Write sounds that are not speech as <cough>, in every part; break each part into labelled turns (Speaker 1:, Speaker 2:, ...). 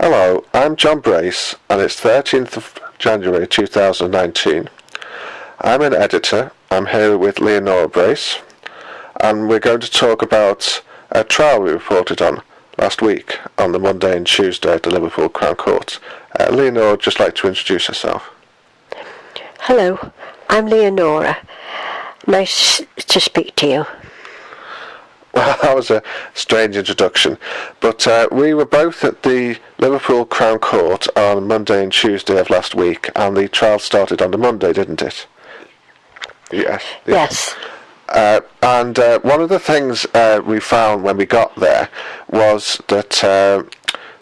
Speaker 1: Hello, I'm John Brace, and it's 13th of January 2019. I'm an editor. I'm here with Leonora Brace, and we're going to talk about a trial we reported on last week on the Monday and Tuesday at the Liverpool Crown Court. Uh, Leonora would just like to introduce herself.
Speaker 2: Hello, I'm Leonora. Nice to speak to you.
Speaker 1: Well, <laughs> that was a strange introduction. But uh, we were both at the Liverpool Crown Court on Monday and Tuesday of last week, and the trial started on the Monday, didn't it? Yes.
Speaker 2: Yes.
Speaker 1: Uh, and uh, one of the things uh, we found when we got there was that uh,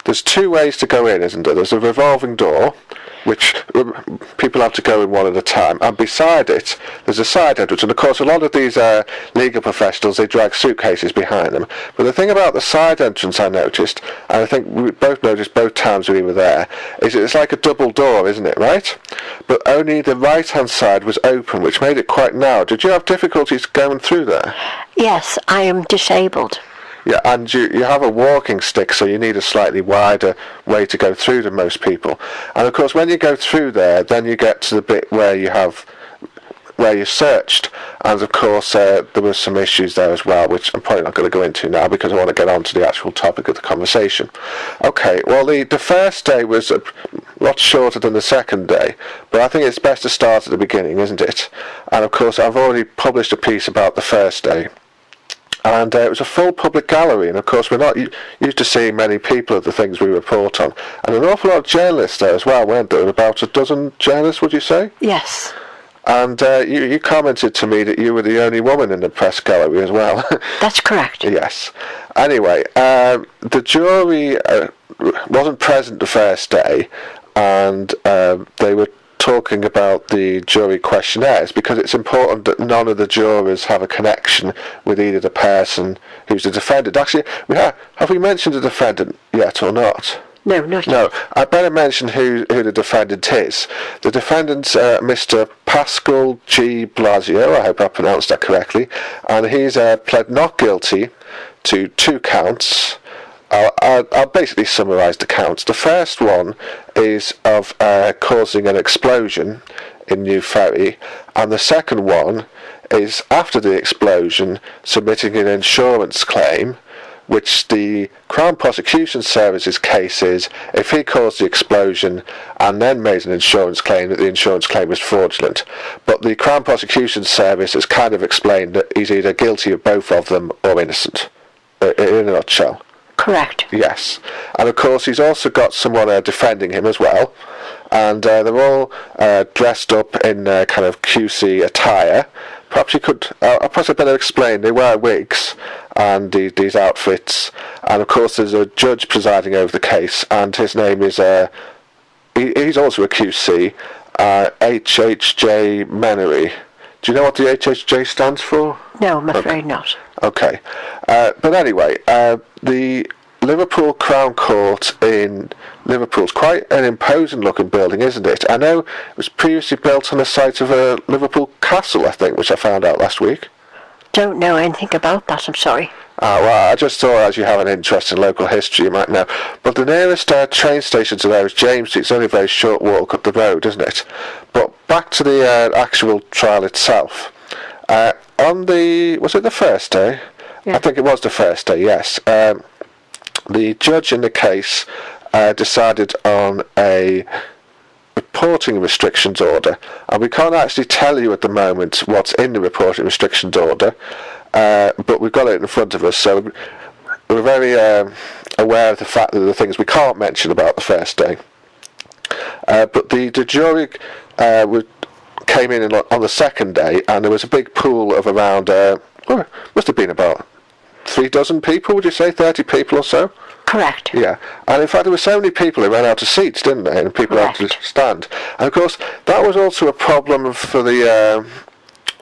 Speaker 1: there's two ways to go in, isn't there? There's a revolving door, which um, people have to go in one at a time, and beside it there's a side entrance. And of course, a lot of these uh, legal professionals they drag suitcases behind them. But the thing about the side entrance, I noticed, and I think we both noticed both times we were there, is it's like a double door, isn't it? Right? But only the right-hand side was open, which made it quite narrow. Did you have difficulties going through there?
Speaker 2: Yes, I am disabled.
Speaker 1: Yeah, and you, you have a walking stick, so you need a slightly wider way to go through than most people. And of course, when you go through there, then you get to the bit where you have where you searched, and of course uh, there were some issues there as well, which I'm probably not going to go into now because I want to get on to the actual topic of the conversation. Okay, well the the first day was a lot shorter than the second day, but I think it's best to start at the beginning, isn't it? And of course, I've already published a piece about the first day and uh, it was a full public gallery. And of course, we're not used to seeing many people at the things we report on, and an awful lot of journalists there as well, weren't there? About a dozen journalists, would you say?
Speaker 2: Yes.
Speaker 1: And uh, you, you commented to me that you were the only woman in the press gallery as well. <laughs>
Speaker 2: That's correct.
Speaker 1: yes. Anyway, um, the jury uh, wasn't present the first day, and um, they were talking about the jury questionnaires because it's important that none of the jurors have a connection with either the person who's the defendant. Actually, we have, have we mentioned the defendant yet or not?
Speaker 2: No, not
Speaker 1: No, I better mention who, who the defendant is. The defendant's uh, Mr. Pascal Di Blasio, I hope I pronounced that correctly, and he's uh, pled not guilty to two counts I'll, I'll, basically summarise the counts. The first one is of uh, causing an explosion in New Ferry, and the second one is after the explosion submitting an insurance claim, which the Crown Prosecution Service's case is if he caused the explosion and then made an insurance claim that the insurance claim was fraudulent. But the Crown Prosecution Service has kind of explained that he's either guilty of both of them or innocent, uh, in a nutshell.
Speaker 2: Correct.
Speaker 1: Yes, and of course he's also got someone uh, defending him as well, and uh, they're all uh, dressed up in uh, kind of QC attire. Perhaps you could, uh, perhaps I better explain. They wear wigs and the, these outfits, and of course there's a judge presiding over the case, and his name is. Uh, he, he's also a QC, uh, HHJ Menary. Do you know what the HHJ stands for?
Speaker 2: No, I'm afraid okay. not.
Speaker 1: Okay, uh, but anyway, uh, the Liverpool Crown Court in Liverpool is quite an imposing looking building, isn't it? I know it was previously built on the site of a Liverpool castle, I think, which I found out last week.
Speaker 2: Don't know anything about that, I'm sorry.
Speaker 1: Ah, well, I just thought as you have an interest in local history, you might know. But the nearest uh, train station to there is James Street. It's only a very short walk up the road, isn't it? But back to the uh, actual trial itself. Uh, on the was it the first day? Yeah. I think it was the first day. Yes. Um, the judge in the case uh, decided on a reporting restrictions order, and we can't actually tell you at the moment what's in the reporting restrictions order, uh, but we've got it in front of us, so we're very um, aware of the fact that there are things we can't mention about the first day. Uh, but the, the jury uh, would came in on the second day, and there was a big pool of around, uh, well, must have been about three dozen people, would you say, 30 people or so?
Speaker 2: Correct.
Speaker 1: Yeah, and in fact there were so many people who ran out of seats, didn't they? And people
Speaker 2: Correct.
Speaker 1: had to stand. And of course that was also a problem for the,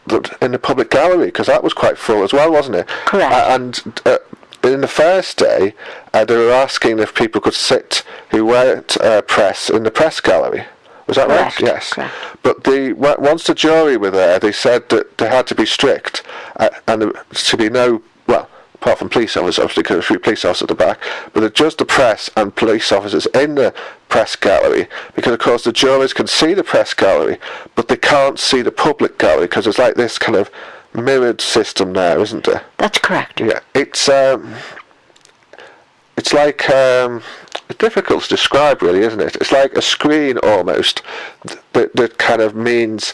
Speaker 1: the in the public gallery because that was quite full as well, wasn't it?
Speaker 2: Correct.
Speaker 1: Uh, and uh, in the first day, uh, they were asking if people could sit who weren't uh, press in the press gallery. Was that
Speaker 2: Correct.
Speaker 1: right? Yes.
Speaker 2: Correct.
Speaker 1: But the once the jury were there, they said that they had to be strict uh, and to be no well apart from police officers, obviously, because a few police officers at the back, but just the press and police officers in the press gallery, because of course the jurors can see the press gallery, but they can't see the public gallery, because it's like this kind of mirrored system there, isn't there?
Speaker 2: That's correct.
Speaker 1: Yeah, it's um, it's like um, difficult to describe, really, isn't it? It's like a screen almost that that kind of means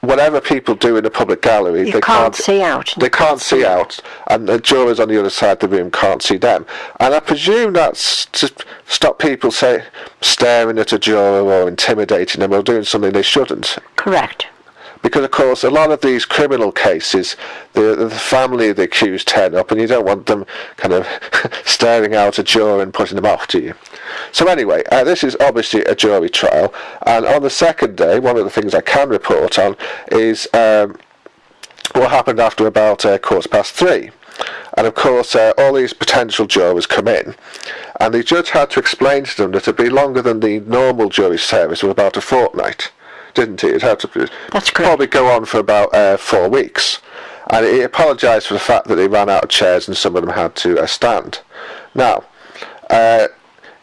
Speaker 1: whatever people do in the public gallery,
Speaker 2: You
Speaker 1: they
Speaker 2: can't see out.
Speaker 1: They can't see out, and the jurors on the other side of the room can't see them. And I presume that's to stop people say staring at a juror or intimidating them or doing something they shouldn't
Speaker 2: Correct.
Speaker 1: Because of course a lot of these criminal cases the, the family of the accused turn up and you don't want them kind of <laughs> staring out a juror and putting them off do you. So anyway uh, this is obviously a jury trial and on the second day one of the things i can report on is um, what happened after about uh, quarter past three. And of course uh, all these potential jurors come in and the judge had to explain to them that it'd be longer than the normal jury service of about a fortnight didn't he? It had to
Speaker 2: That's correct.
Speaker 1: probably go on for about uh, four weeks. And he apologised for the fact that they ran out of chairs and some of them had to uh, stand. Now, uh,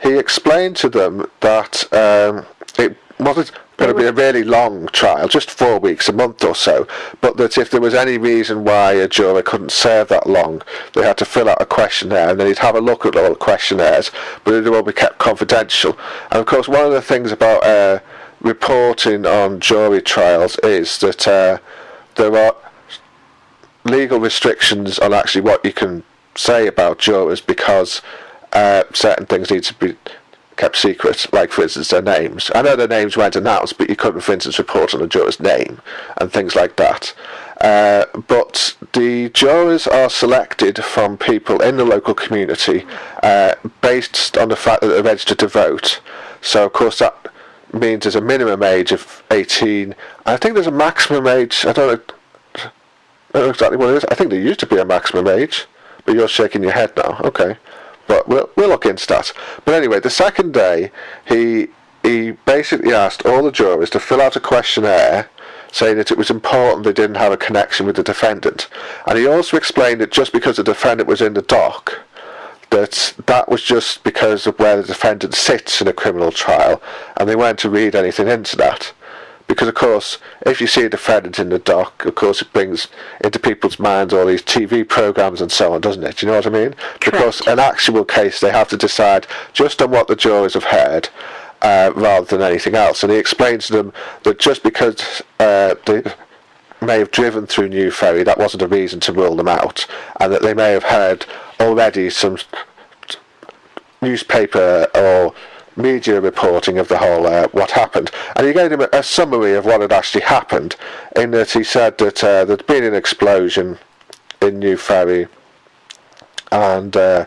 Speaker 1: he explained to them that um, it wasn't going to be a really long trial, just four weeks, a month or so, but that if there was any reason why a juror couldn't serve that long, they had to fill out a questionnaire and then he'd have a look at all the questionnaires, but it would all be kept confidential. And of course, one of the things about uh, reporting on jury trials is that uh, there are legal restrictions on actually what you can say about jurors because uh, certain things need to be kept secret, like for instance their names. I know their names weren't announced, but you couldn't, for instance, report on a juror's name and things like that. Uh, but the jurors are selected from people in the local community uh, based on the fact that they're registered to vote. So, of course, that means there's a minimum age of 18. I think there's a maximum age. I don't know, I don't know exactly what it is. I think there used to be a maximum age, but you're shaking your head now. Okay, but we'll we'll look into that. But anyway, the second day, he he basically asked all the jurors to fill out a questionnaire saying that it was important they didn't have a connection with the defendant. And he also explained that just because the defendant was in the dock, that that was just because of where the defendant sits in a criminal trial, and they weren't to read anything into that. Because of course, if you see a defendant in the dock, of course it brings into people's minds all these TV programs and so on, doesn't it? Do you know what I mean? Because
Speaker 2: Correct.
Speaker 1: an actual case, they have to decide just on what the jurors have heard, uh, rather than anything else. And he explains to them that just because uh, they may have driven through New Ferry, that wasn't a reason to rule them out, and that they may have heard already some newspaper or media reporting of the whole uh, what happened, and he gave him a, a summary of what had actually happened. In that he said that uh, there'd been an explosion in New Ferry, and uh,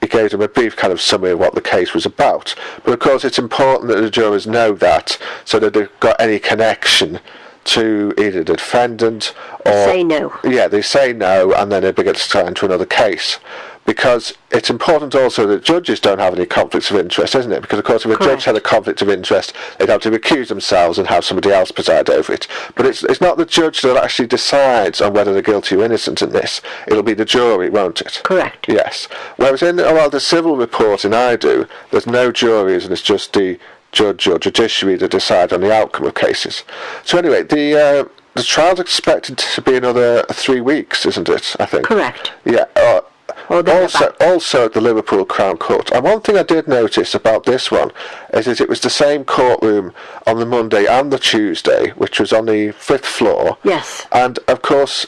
Speaker 1: he gave them a brief kind of summary of what the case was about. But of course, it's important that the jurors know that, so that they've got any connection to either the defendant or
Speaker 2: Say no.
Speaker 1: yeah, they say no, and then it gets turned to another case. Because it's important also that judges don't have any conflicts of interest, isn't it? Because of course, if a judge had a conflict of interest, they'd have to recuse themselves and have somebody else preside over it. But it's it's not the judge that actually decides on whether they're guilty or innocent in this. It'll be the jury, won't it?
Speaker 2: Correct.
Speaker 1: Yes. Whereas in well, the civil reporting I do, there's no juries and it's just the judge or judiciary to decide on the outcome of cases. So anyway, the uh, the trial's expected to be another three weeks, isn't it? I think.
Speaker 2: Correct.
Speaker 1: Yeah. Uh, also, also at the Liverpool Crown Court. And one thing I did notice about this one is that it was the same courtroom on the Monday and the Tuesday, which was on the fifth floor.
Speaker 2: Yes.
Speaker 1: And of course,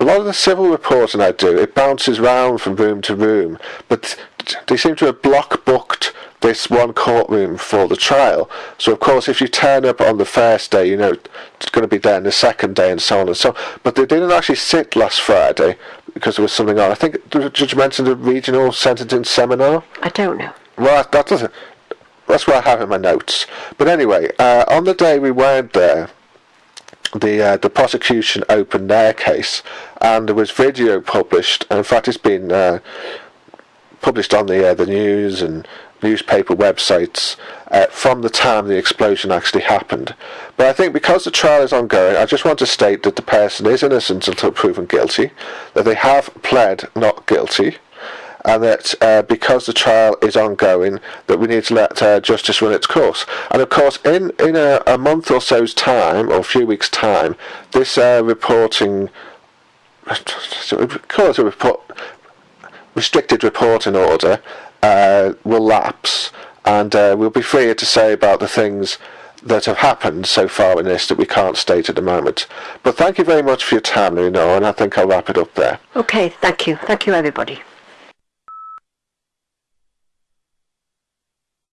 Speaker 1: a lot of the civil reporting I do, it bounces round from room to room, but they seem to have block booked this one courtroom for the trial. So of course, if you turn up on the first day, you know it's going to be there on the second day, and so on and so. on. But they didn't actually sit last Friday because there was something on. I think the judge mentioned a regional sentencing seminar.
Speaker 2: I don't know.
Speaker 1: Well, that doesn't. That's what I have in my notes. But anyway, uh, on the day we weren't there, the uh, the prosecution opened their case, and there was video published. And in fact, it's been uh, published on the uh, the news and newspaper websites uh, from the time the explosion actually happened. But I think because the trial is ongoing, I just want to state that the person is innocent until proven guilty, that they have pled not guilty, and that uh, because the trial is ongoing, that we need to let uh, justice run its course. And of course, in in a, a month or so's time, or a few weeks' time, this uh, reporting, <sighs> call it a report, restricted reporting order, uh, will lapse, and uh, we'll be freer to say about the things that have happened so far in this that we can't state at the moment. But thank you very much for your time, Leonore, and I think I'll wrap it up there.
Speaker 2: Okay, thank you. Thank you, everybody.